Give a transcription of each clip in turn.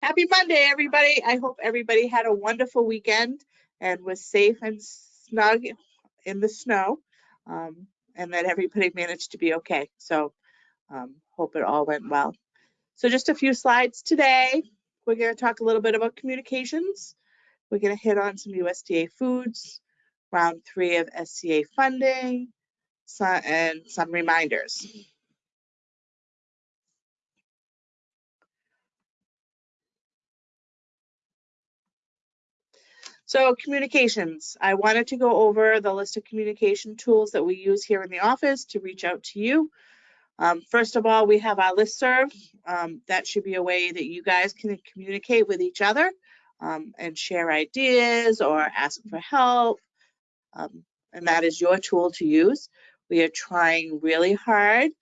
Happy Monday, everybody. I hope everybody had a wonderful weekend and was safe and snug in the snow um, and that everybody managed to be okay. So um, hope it all went well. So just a few slides today. We're going to talk a little bit about communications. We're going to hit on some USDA foods, round three of SCA funding, and some reminders. So communications, I wanted to go over the list of communication tools that we use here in the office to reach out to you. Um, first of all, we have our listserv. Um, that should be a way that you guys can communicate with each other um, and share ideas or ask for help. Um, and that is your tool to use. We are trying really hard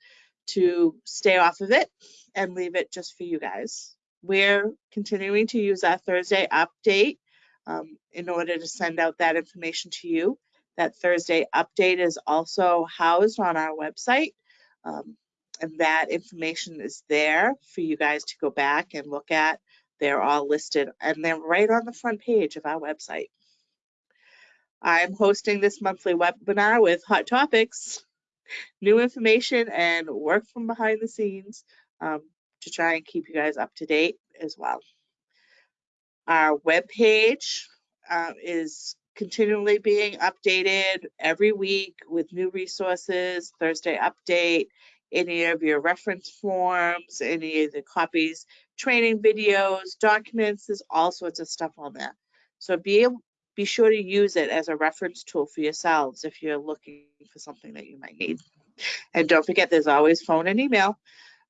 to stay off of it and leave it just for you guys. We're continuing to use our Thursday update um, in order to send out that information to you. That Thursday update is also housed on our website. Um, and that information is there for you guys to go back and look at. They're all listed and they're right on the front page of our website. I'm hosting this monthly webinar with Hot Topics, new information and work from behind the scenes um, to try and keep you guys up to date as well. Our webpage uh, is continually being updated every week with new resources, Thursday update, any of your reference forms, any of the copies, training videos, documents, there's all sorts of stuff on there. So be able, be sure to use it as a reference tool for yourselves if you're looking for something that you might need. And don't forget, there's always phone and email.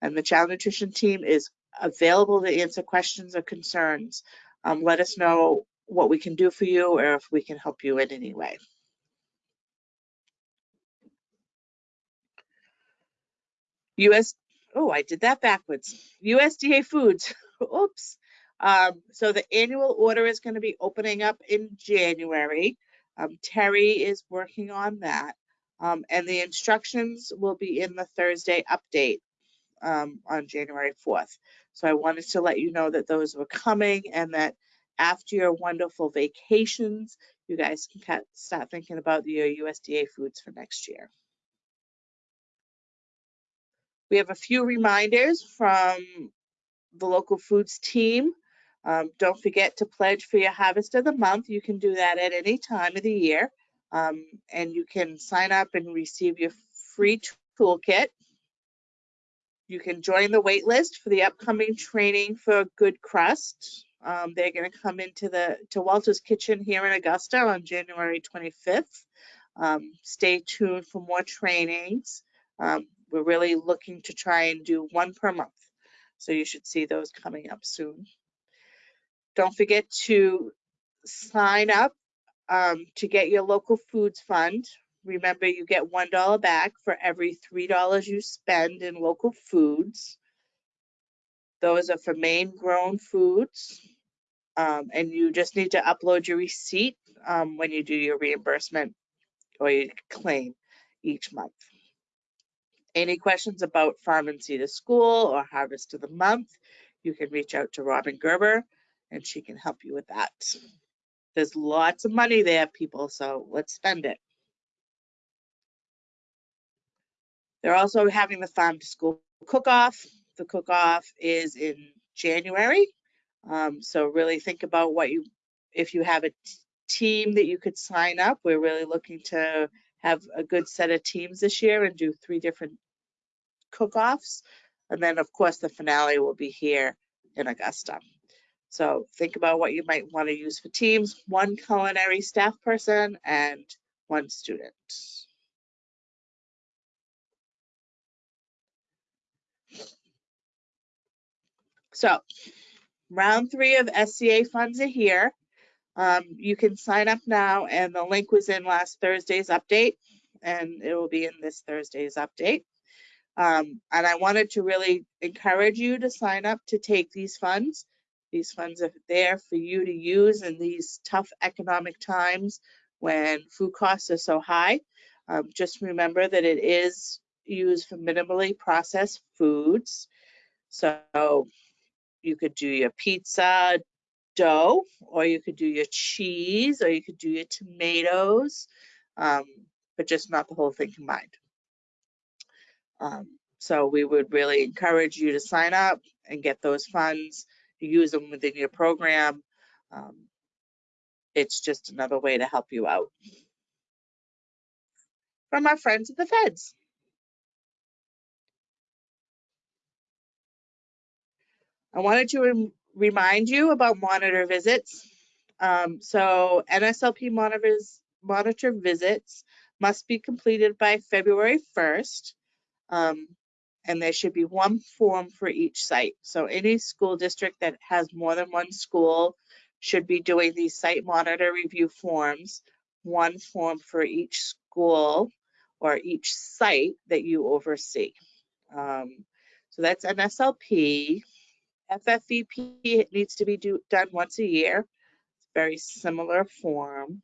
And the Child Nutrition team is available to answer questions or concerns um, let us know what we can do for you or if we can help you in any way. US, oh, I did that backwards. USDA Foods, oops. Um, so the annual order is going to be opening up in January. Um, Terry is working on that. Um, and the instructions will be in the Thursday update um, on January 4th. So I wanted to let you know that those were coming and that after your wonderful vacations, you guys can start thinking about your USDA foods for next year. We have a few reminders from the local foods team. Um, don't forget to pledge for your harvest of the month. You can do that at any time of the year. Um, and you can sign up and receive your free toolkit you can join the wait list for the upcoming training for Good Crust. Um, they're going to come into the to Walter's Kitchen here in Augusta on January 25th. Um, stay tuned for more trainings. Um, we're really looking to try and do one per month. So you should see those coming up soon. Don't forget to sign up um, to get your local foods fund. Remember, you get $1 back for every $3 you spend in local foods. Those are for Maine grown foods. Um, and you just need to upload your receipt um, when you do your reimbursement or your claim each month. Any questions about Farm and Seed to School or Harvest of the Month, you can reach out to Robin Gerber and she can help you with that. There's lots of money there, people, so let's spend it. They're also having the farm to school cook-off. The cook-off is in January. Um, so really think about what you, if you have a team that you could sign up, we're really looking to have a good set of teams this year and do three different cook-offs. And then of course the finale will be here in Augusta. So think about what you might want to use for teams, one culinary staff person and one student. So round three of SCA funds are here. Um, you can sign up now and the link was in last Thursday's update and it will be in this Thursday's update. Um, and I wanted to really encourage you to sign up to take these funds. These funds are there for you to use in these tough economic times when food costs are so high. Um, just remember that it is used for minimally processed foods. So you could do your pizza dough, or you could do your cheese, or you could do your tomatoes, um, but just not the whole thing combined. Um, so we would really encourage you to sign up and get those funds, use them within your program. Um, it's just another way to help you out. From our friends at the feds. I wanted to rem- remind you about monitor visits. Um, so NSLP monitors, monitor visits must be completed by February 1st. Um, and there should be one form for each site. So any school district that has more than one school should be doing these site monitor review forms, one form for each school or each site that you oversee. Um, so that's NSLP. FFVP it needs to be do, done once a year. It's Very similar form.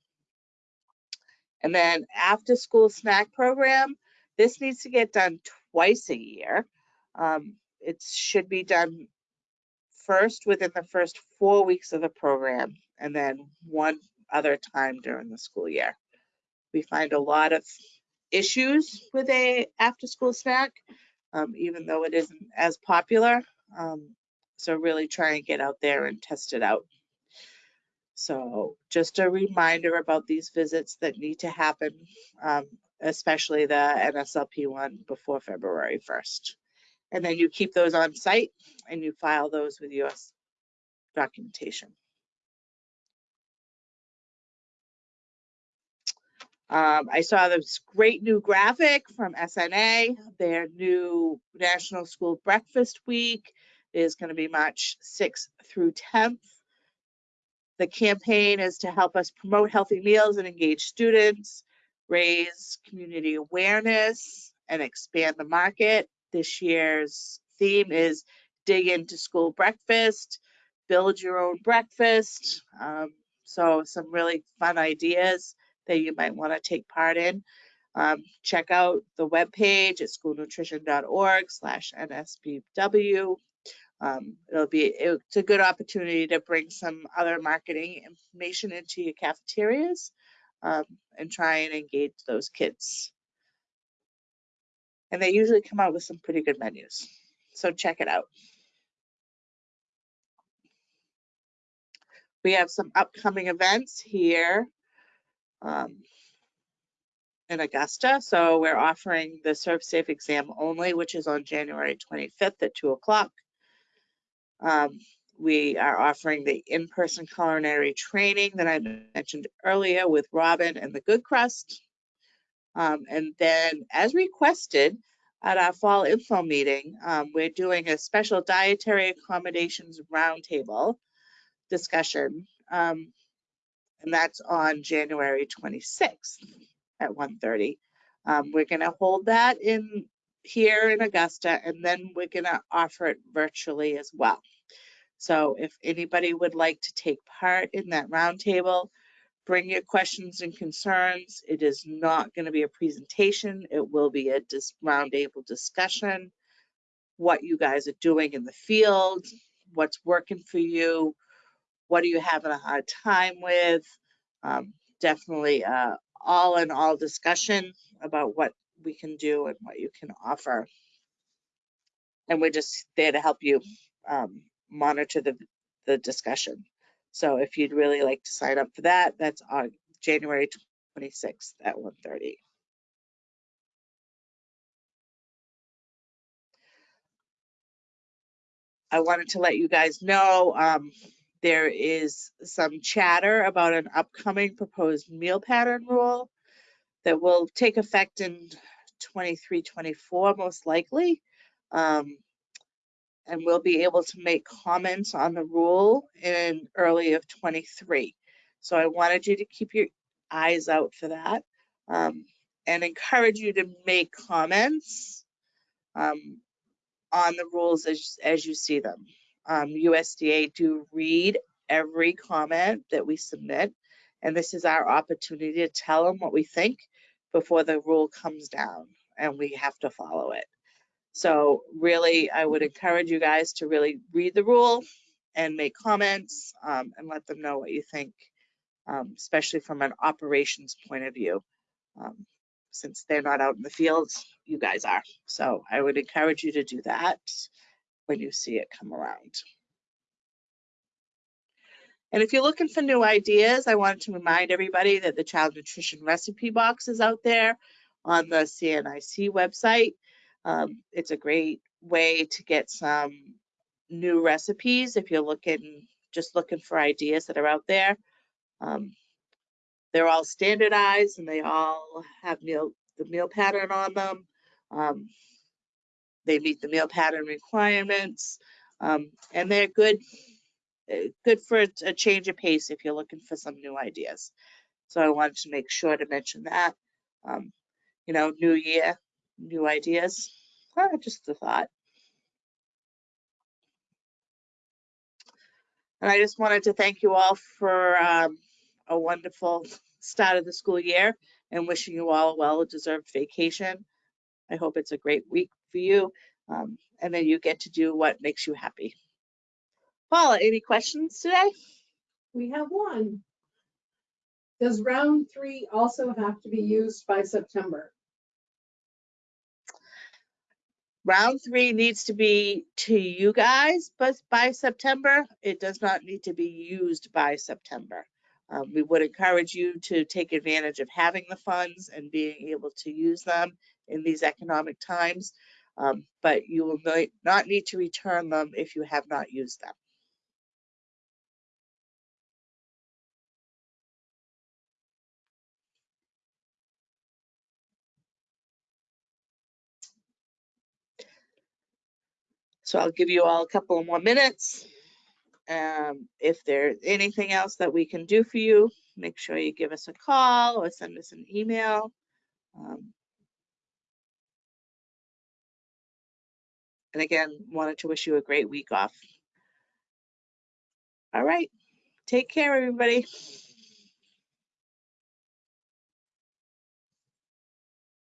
And then after school snack program, this needs to get done twice a year. Um, it should be done first within the first four weeks of the program and then one other time during the school year. We find a lot of issues with a after school snack, um, even though it isn't as popular. Um, so really try and get out there and test it out. So just a reminder about these visits that need to happen, um, especially the NSLP one before February 1st. And then you keep those on site and you file those with US documentation. Um, I saw this great new graphic from SNA, their new National School Breakfast Week is going to be March 6th through 10th. The campaign is to help us promote healthy meals and engage students, raise community awareness, and expand the market. This year's theme is dig into school breakfast, build your own breakfast. Um, so some really fun ideas that you might want to take part in. Um, check out the webpage at schoolnutrition.org slash NSBW. Um, it'll be it's a good opportunity to bring some other marketing information into your cafeterias um, and try and engage those kids. And they usually come out with some pretty good menus. So check it out. We have some upcoming events here um, in Augusta. So we're offering the ServSafe exam only, which is on January 25th at 2 o'clock. Um, we are offering the in-person culinary training that I mentioned earlier with Robin and the Good Crust. Um, and then as requested at our fall info meeting, um, we're doing a special dietary accommodations roundtable discussion. Um, and that's on January 26th at 1.30. Um, we're gonna hold that in here in Augusta, and then we're gonna offer it virtually as well. So if anybody would like to take part in that roundtable, bring your questions and concerns. It is not going to be a presentation. It will be a dis roundtable discussion. What you guys are doing in the field, what's working for you, what are you having a hard time with. Um, definitely uh, all in all discussion about what we can do and what you can offer. And we're just there to help you um, monitor the, the discussion. So if you'd really like to sign up for that, that's on January 26th at 1.30. I wanted to let you guys know um, there is some chatter about an upcoming proposed meal pattern rule that will take effect in 23, 24 most likely. Um, and we'll be able to make comments on the rule in early of 23. So I wanted you to keep your eyes out for that um, and encourage you to make comments um, on the rules as, as you see them. Um, USDA do read every comment that we submit, and this is our opportunity to tell them what we think before the rule comes down and we have to follow it. So really, I would encourage you guys to really read the rule and make comments um, and let them know what you think, um, especially from an operations point of view. Um, since they're not out in the fields, you guys are. So I would encourage you to do that when you see it come around. And if you're looking for new ideas, I wanted to remind everybody that the child nutrition recipe box is out there on the CNIC website. Um, it's a great way to get some new recipes if you're looking, just looking for ideas that are out there. Um, they're all standardized and they all have meal, the meal pattern on them. Um, they meet the meal pattern requirements, um, and they're good, uh, good for a a change of pace if you're looking for some new ideas. So I wanted to make sure to mention that. Um, you know, new year, new ideas. Ah, just a thought. And I just wanted to thank you all for um, a wonderful start of the school year and wishing you all a well-deserved vacation. I hope it's a great week for you um, and then you get to do what makes you happy. Paula, any questions today? We have one. Does round three also have to be used by September? Round three needs to be to you guys, but by September, it does not need to be used by September. Um, we would encourage you to take advantage of having the funds and being able to use them in these economic times. Um, but you will not need to return them if you have not used them. So I'll give you all a couple more minutes. Um, if there's anything else that we can do for you, make sure you give us a call or send us an email. Um, and again, wanted to wish you a great week off. All right, take care, everybody.